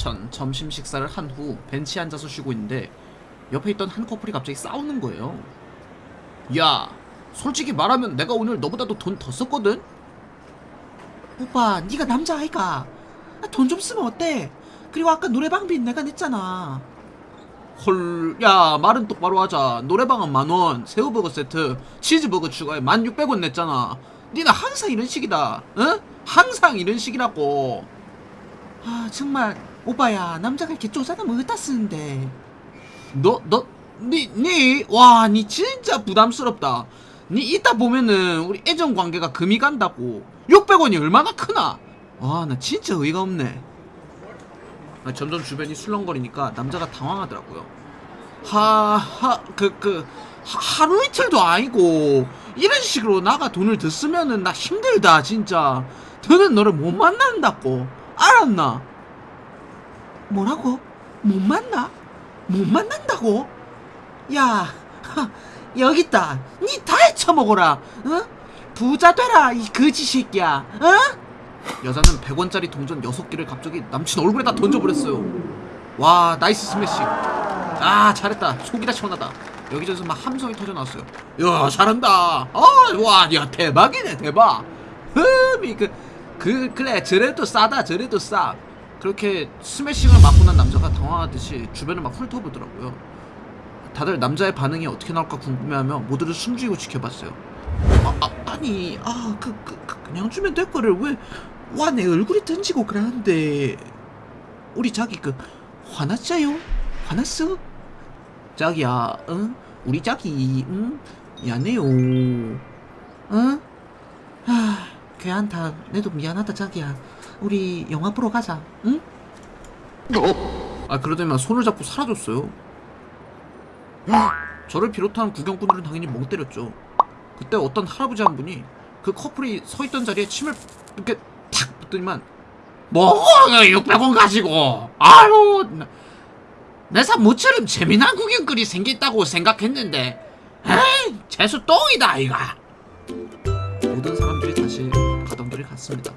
전 점심 식사를 한 후 벤치에 앉아서 쉬고 있는데 옆에 있던 한 커플이 갑자기 싸우는 거예요. 야, 솔직히 말하면 내가 오늘 너보다도 돈 더 썼거든? 오빠 네가 남자 아이가 돈 좀 쓰면 어때? 그리고 아까 노래방비 내가 냈잖아 헐, 야, 말은 똑바로 하자. 노래방은 만 원, 새우버거 세트, 치즈버거 추가에 만 육백 원 냈잖아. 니는 항상 이런 식이다. 응? 항상 이런 식이라고. 아 정말 오빠야 남자가 이렇게 쪼잔하면 어디다 쓰는데 너, 너, 니, 니, 와, 니 진짜 부담스럽다. 니 이따 보면은 우리 애정 관계가 금이 간다고. 600원이 얼마나 크나? 와, 나 진짜 의의가 없네. 아, 점점 주변이 술렁거리니까 남자가 당황하더라고요. 하, 하, 그, 그, 하, 하루 이틀도 아니고, 이런 식으로 나가 돈을 더 쓰면은 나 힘들다, 진짜. 더는 너를 못 만난다고. 알았나? 뭐라고? 못 만나? 못 만난다고? 야 하, 여기 있다 니 다 해처먹어라 어? 부자 되라 이 거지 새끼야 어? 여자는 100원짜리 동전 6개를 갑자기 남친 얼굴에다 던져버렸어요. 와, 나이스 스매시. 아, 잘했다. 속이 다 시원하다. 여기저기서 막 함성이 터져나왔어요. 야, 잘한다. 아, 와, 야, 대박이네, 대박. 흠이, 그, 그, 그래, 저래도 싸다, 저래도 싸. 그렇게 스매싱을 맞고 난 남자가 당황하듯이 주변을 막 훑어보더라고요. 다들 남자의 반응이 어떻게 나올까 궁금해하며 모두를 숨죽이고 지켜봤어요. 아, 아 아니, 아, 그, 그, 그, 그냥 주면 될 거를 왜, 와, 내 얼굴이 던지고 그러는데. 우리 자기 그, 화났어요? 화났어? 자기야, 응? 우리 자기, 응? 미안해요. 응? 아 걔한테 내도 미안하다 자기야 우리 영화 보러 가자 응? 아, 그러더니만 손을 잡고 사라졌어요. 저를 비롯한 구경꾼들은 당연히 멍 때렸죠. 그때 어떤 할아버지 한 분이 그 커플이 서 있던 자리에 침을 이렇게 탁 붙더니만 뭐 600원 가지고 아유 내사 모처럼 재미난 구경거리 생겼다고 생각했는데 에이 재수 똥이다 이가 모든 사람들이 다시 소리 같습니다.